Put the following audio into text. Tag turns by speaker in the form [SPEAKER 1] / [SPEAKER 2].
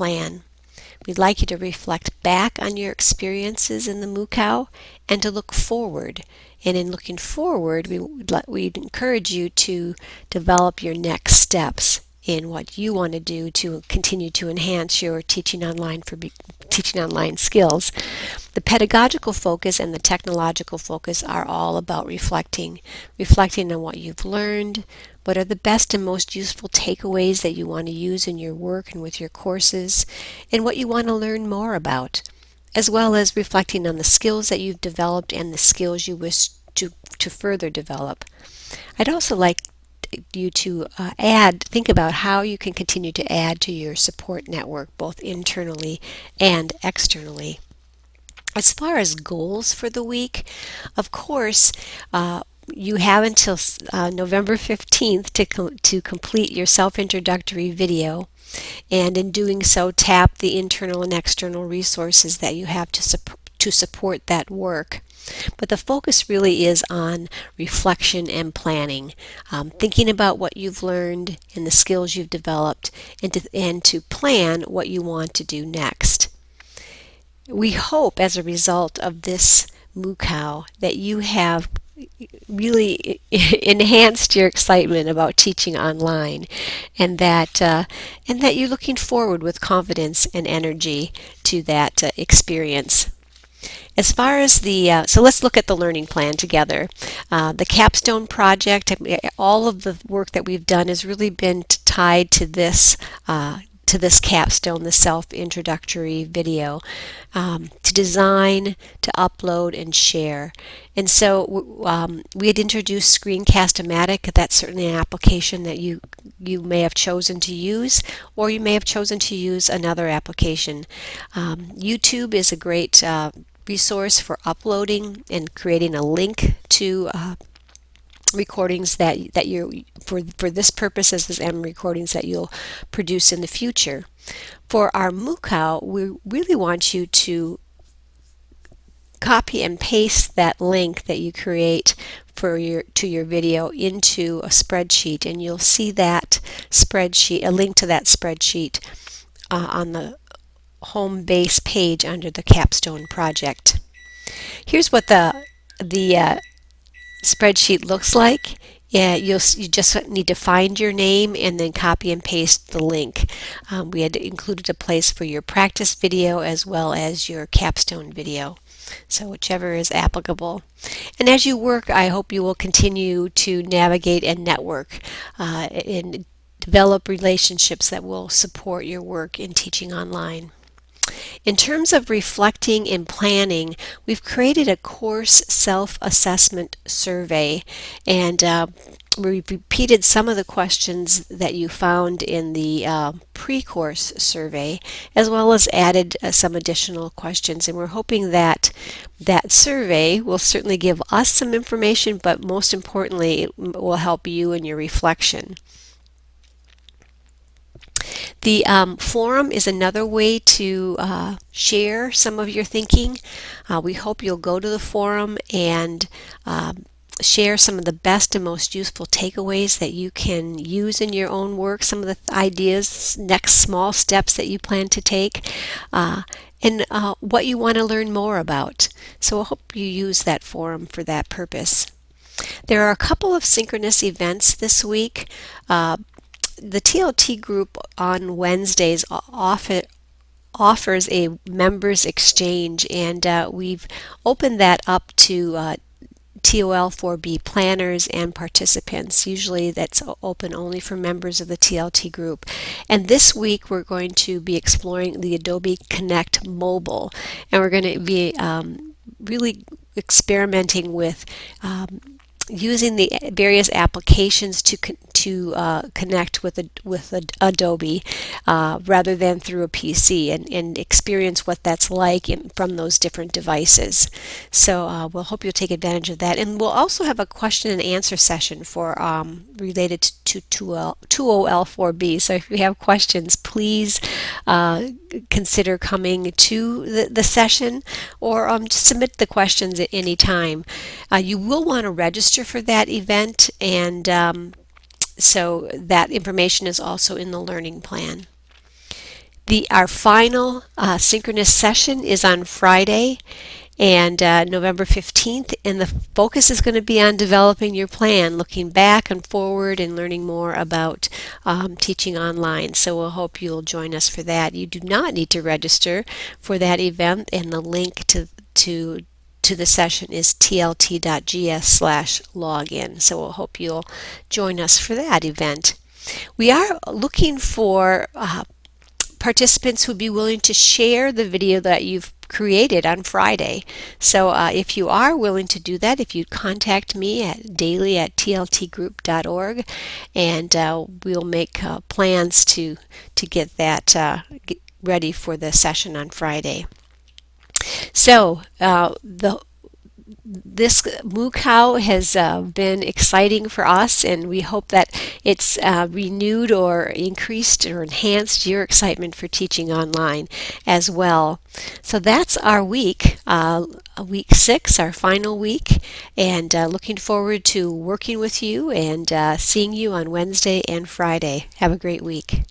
[SPEAKER 1] plan. We'd like you to reflect back on your experiences in the Moo-Cow and to look forward. And in looking forward, we would we'd encourage you to develop your next steps in what you want to do to continue to enhance your teaching online for teaching online skills. The pedagogical focus and the technological focus are all about reflecting, reflecting on what you've learned, what are the best and most useful takeaways that you want to use in your work and with your courses, and what you want to learn more about, as well as reflecting on the skills that you've developed and the skills you wish to, to further develop. I'd also like you to uh, add, think about how you can continue to add to your support network, both internally and externally. As far as goals for the week, of course, uh, you have until uh, November 15th to, com to complete your self-introductory video and in doing so tap the internal and external resources that you have to, sup to support that work. But the focus really is on reflection and planning, um, thinking about what you've learned and the skills you've developed and to, and to plan what you want to do next. We hope as a result of this Moo-Cow that you have really enhanced your excitement about teaching online and that uh, and that you're looking forward with confidence and energy to that uh, experience. As far as the, uh, so let's look at the learning plan together. Uh, the capstone project, all of the work that we've done has really been tied to this uh, to this capstone, the self-introductory video, um, to design, to upload, and share. And so um, we had introduced Screencast-O-Matic. That's certainly an application that you you may have chosen to use, or you may have chosen to use another application. Um, YouTube is a great uh, resource for uploading and creating a link to uh, recordings that that you for for this purpose as M recordings that you'll produce in the future. For our Moo-Cow, we really want you to copy and paste that link that you create for your to your video into a spreadsheet and you'll see that spreadsheet a link to that spreadsheet uh, on the home base page under the capstone project here's what the the uh, spreadsheet looks like. Yeah, you'll you just need to find your name and then copy and paste the link. Um, we had included a place for your practice video as well as your capstone video. So whichever is applicable. And as you work, I hope you will continue to navigate and network uh, and develop relationships that will support your work in teaching online. In terms of reflecting and planning, we've created a course self-assessment survey and uh, we repeated some of the questions that you found in the uh, pre-course survey as well as added uh, some additional questions and we're hoping that that survey will certainly give us some information but most importantly it will help you in your reflection. The um, forum is another way to uh, share some of your thinking. Uh, we hope you'll go to the forum and um, share some of the best and most useful takeaways that you can use in your own work, some of the ideas, next small steps that you plan to take, uh, and uh, what you want to learn more about. So I hope you use that forum for that purpose. There are a couple of synchronous events this week. Uh, the TLT group on Wednesdays often offers a members exchange and uh, we've opened that up to uh, TOL4B planners and participants. Usually that's open only for members of the TLT group. And this week we're going to be exploring the Adobe Connect Mobile and we're going to be um, really experimenting with um, using the various applications to to uh, connect with a, with a, Adobe uh, rather than through a PC and, and experience what that's like in, from those different devices. So uh, we'll hope you'll take advantage of that. And we'll also have a question and answer session for um, related to TOL4B. So if you have questions, please uh, consider coming to the, the session or um, submit the questions at any time. Uh, you will want to register for that event and um, so that information is also in the learning plan. The our final uh, synchronous session is on Friday and uh, November 15th and the focus is going to be on developing your plan looking back and forward and learning more about um, teaching online so we'll hope you'll join us for that you do not need to register for that event and the link to to to the session is tlt.gs slash login so we'll hope you'll join us for that event we are looking for uh, participants who would be willing to share the video that you've created on Friday. So uh, if you are willing to do that, if you contact me at daily at tltgroup.org and uh, we'll make uh, plans to, to get that uh, get ready for the session on Friday. So uh, the this moo cow has uh, been exciting for us and we hope that it's uh, renewed or increased or enhanced your excitement for teaching online as well. So that's our week, uh, week six, our final week, and uh, looking forward to working with you and uh, seeing you on Wednesday and Friday. Have a great week.